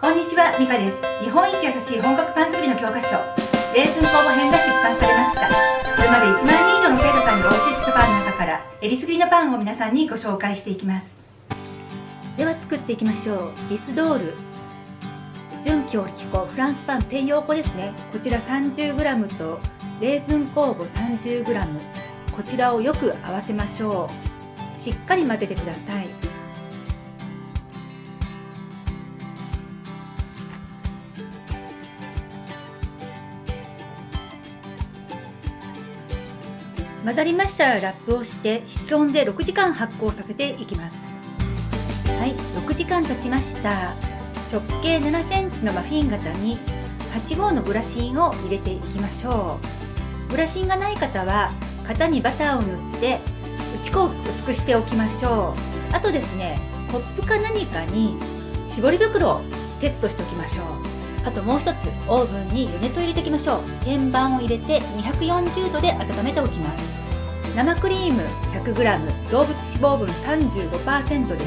こんにちは、ミカです。日本一優しい本格パン作りの教科書、レーズン工房編が出版されました。これまで1万人以上の生徒さんにお教えしたパンの中から、えりすぐりのパンを皆さんにご紹介していきます。では作っていきましょう。リスドール。純強力粉、フランスパン専用粉ですね。こちら 30g と、レーズン酵母 30g。こちらをよく合わせましょう。しっかり混ぜてください。混ざりましたらラップをして室温で6時間発酵させていきます。はい6時間経ちました。直径7センチのマフィン型に8号のグラシンを入れていきましょう。グラシンがない方は型にバターを塗って打ち粉を薄くしておきましょう。あとですねコップか何かに絞り袋をセットしておきましょう。あともう一つオーブンに余熱を入れておきましょう。天板を入れて240度で温めておきます。生クリーム 100g 動物脂肪分35%です。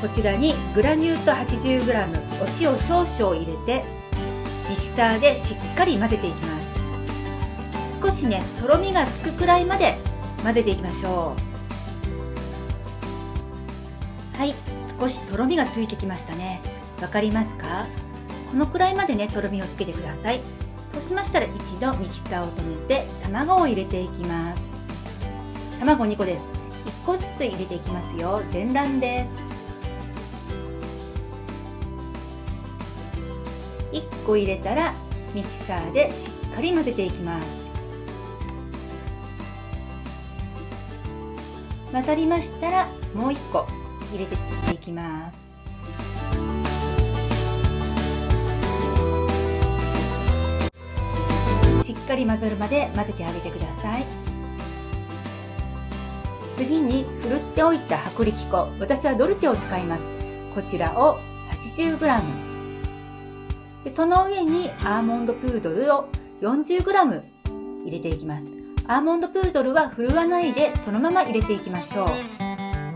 こちらにグラニュー糖 80g お塩少々入れてミキサーでしっかり混ぜていきます。少しねとろみがつくくらいまで混ぜていきましょう。はい少しとろみがついてきましたね。わかりますか？このくらいまでねとろみをつけてください。そうしましたら一度ミキサーを止めて卵を入れていきます。卵2個です。1個ずつ入れていきますよ。全卵です。1個入れたらミキサーでしっかり混ぜていきます。混ざりましたらもう1個入れていきます。かり混ざるまで混ぜてあげてください。次にふるっておいた薄力粉。私はドルチェを使います。こちらを 80g でその上にアーモンドプードルを 40g 入れていきます。アーモンドプードルは振るわないでそのまま入れていきましょう。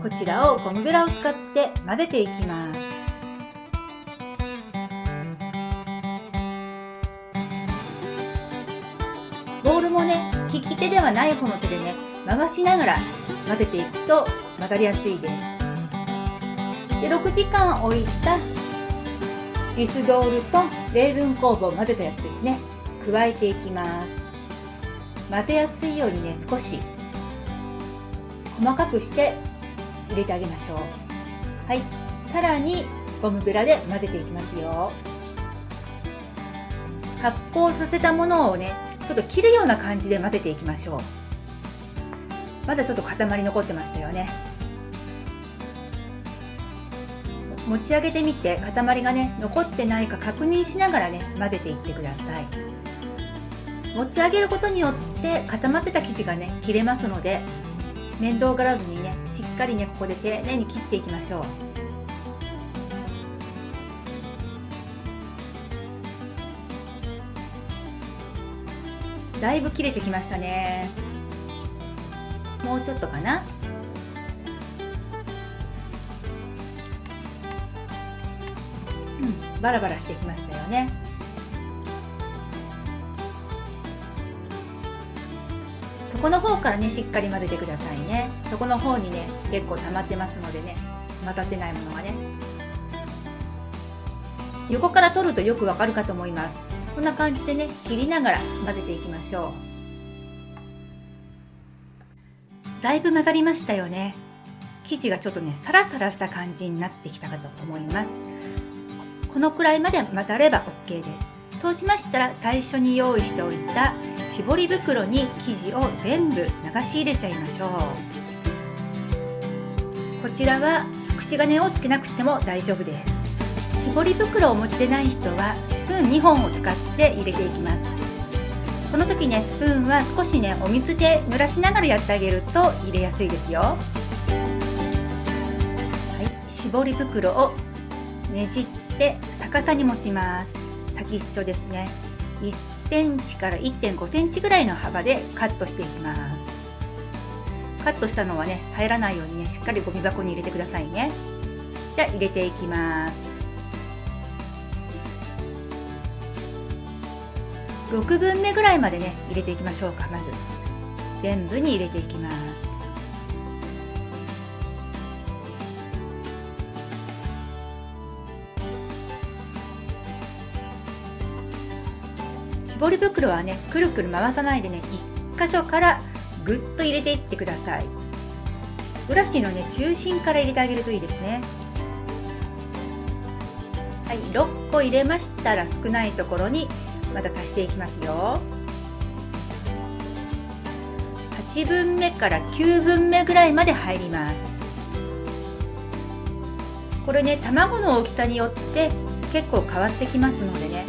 こちらをゴムベラを使って混ぜていきます。ボールもね利き手ではない方の手でね回しながら混ぜていくと混ざりやすいです。で6時間置いたリスドールとレーズン酵母を混ぜたやつですね。加えていきます。混ぜやすいようにね少し細かくして入れてあげましょう。はい。さらにゴムベラで混ぜていきますよ。発酵させたものをねちょっと切るような感じで混ぜていきましょう。まだちょっと塊残ってましたよね。持ち上げてみて塊がね残ってないか確認しながらね混ぜていってください。持ち上げることによって固まってた生地がね切れますので面倒がらずにねしっかりねここで丁寧に切っていきましょう。だいぶ切れてきましたね。もうちょっとかな。うんバラバラしてきましたよね。そこの方からねしっかり混ぜてくださいね。そこの方にね結構溜まってますのでね混ざってないものがね。横から取るとよくわかるかと思います。こんな感じでね切りながら混ぜていきましょう。だいぶ混ざりましたよね。生地がちょっとねサラサラした感じになってきたかと思います。このくらいまで混ざれば OK です。そうしましたら最初に用意しておいた絞り袋に生地を全部流し入れちゃいましょう。こちらは口金をつけなくても大丈夫です。絞り袋をお持ちでない人はーン2本を使って入れていきます。この時ねスプーンは少しねお水で濡らしながらやってあげると入れやすいですよ。はい。絞り袋をねじって逆さに持ちます。先っちょですね。1センチから1.5センチぐらいの幅でカットしていきます。カットしたのはね入らないようにねしっかりゴミ箱に入れてくださいね。じゃあ入れていきます。6分目ぐらいまでね入れていきましょうか。まず。全部に入れていきます。絞り袋はねくるくる回さないでね1箇所からぐっと入れていってください。ブラシのね中心から入れてあげるといいですね。はい6個入れましたら少ないところにまた足していきますよ。8分目から9分目ぐらいまで入ります。これね卵の大きさによって結構変わってきますのでね。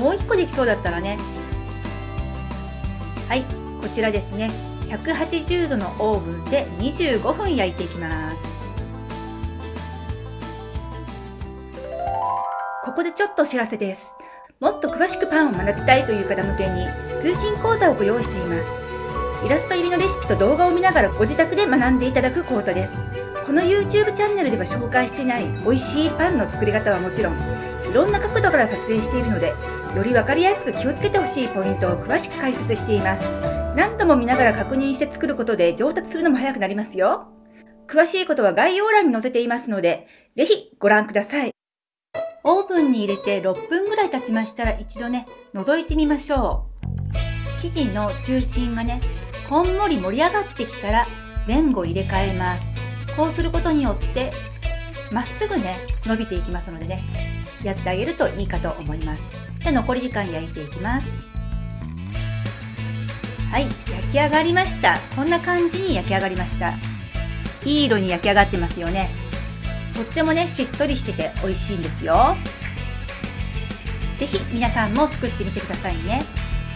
もう1個できそうだったらね。はいこちらですね。180度のオーブンで25分焼いていきます。ここでちょっとお知らせです。もっと詳しくパンを学びたいという方向けに通信講座をご用意しています。イラスト入りのレシピと動画を見ながらご自宅で学んでいただく講座です。この YouTube チャンネルでは紹介していない美味しいパンの作り方はもちろんいろんな角度から撮影しているのでより分かりやすく気をつけてほしいポイントを詳しく解説しています。何度も見ながら確認して作ることで上達するのも早くなりますよ。詳しいことは概要欄に載せていますのでぜひご覧ください。オーブンに入れて6分ぐらい経ちましたら一度ね覗いてみましょう。生地の中心がねこんもり盛り上がってきたら前後入れ替えます。こうすることによってまっすぐね伸びていきますのでねやってあげるといいかと思います。じゃあ残り時間焼いていきます。はい焼き上がりました。こんな感じに焼き上がりました。いい色に焼き上がってますよね。とってもねしっとりしてて美味しいんですよ。是非皆さんも作ってみてくださいね。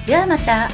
ではまた。